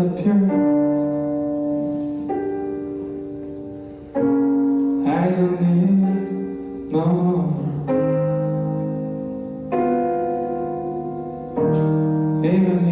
the pure I don't need no more. Even